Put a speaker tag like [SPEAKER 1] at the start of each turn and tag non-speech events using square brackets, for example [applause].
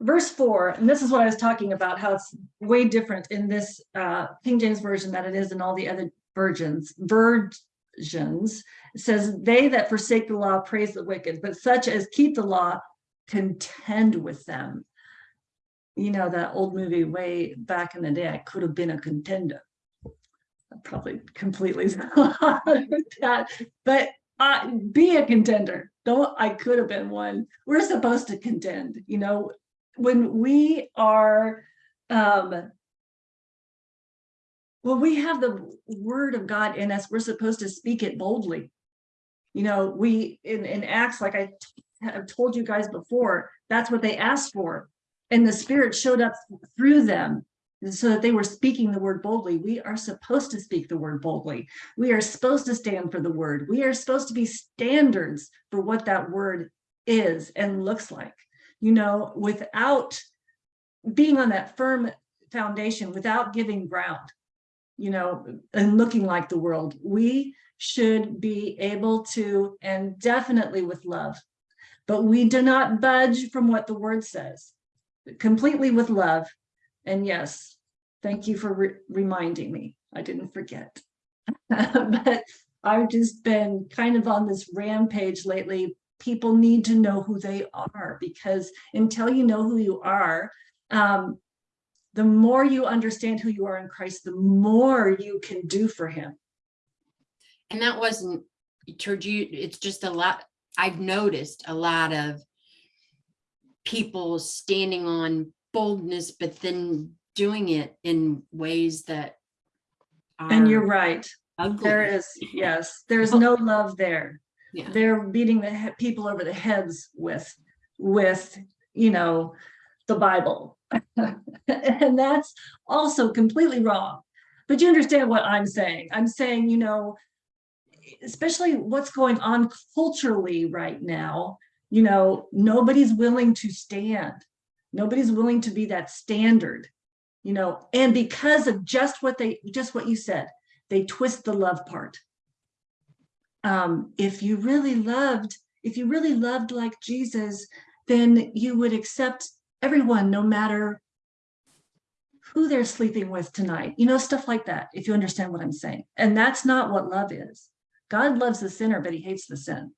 [SPEAKER 1] verse four, and this is what I was talking about, how it's way different in this uh, King James version than it is in all the other versions. Versions says, "They that forsake the law praise the wicked, but such as keep the law contend with them." You know that old movie way back in the day. I could have been a contender. I probably completely [laughs] that, but uh, be a contender. Don't I could have been one. We're supposed to contend. You know, when we are um when we have the word of God in us, we're supposed to speak it boldly. You know, we in, in Acts, like I have told you guys before, that's what they asked for. And the spirit showed up through them so that they were speaking the word boldly. We are supposed to speak the word boldly. We are supposed to stand for the word. We are supposed to be standards for what that word is and looks like you know, without being on that firm foundation, without giving ground, you know, and looking like the world, we should be able to, and definitely with love, but we do not budge from what the word says, completely with love. And yes, thank you for re reminding me. I didn't forget. [laughs] but I've just been kind of on this rampage lately, people need to know who they are because until you know who you are, um, the more you understand who you are in Christ, the more you can do for him.
[SPEAKER 2] And that wasn't it's just a lot, I've noticed a lot of people standing on boldness, but then doing it in ways that
[SPEAKER 1] And you're right. There
[SPEAKER 2] ugly.
[SPEAKER 1] is, yes, there's [laughs] no love there.
[SPEAKER 2] Yeah.
[SPEAKER 1] They're beating the people over the heads with, with, you know, the Bible. [laughs] And that's also completely wrong. But you understand what I'm saying. I'm saying, you know, especially what's going on culturally right now, you know, nobody's willing to stand. Nobody's willing to be that standard, you know, and because of just what they, just what you said, they twist the love part. Um, if you really loved, if you really loved like Jesus, then you would accept everyone, no matter who they're sleeping with tonight, you know, stuff like that, if you understand what I'm saying. And that's not what love is. God loves the sinner, but he hates the sin.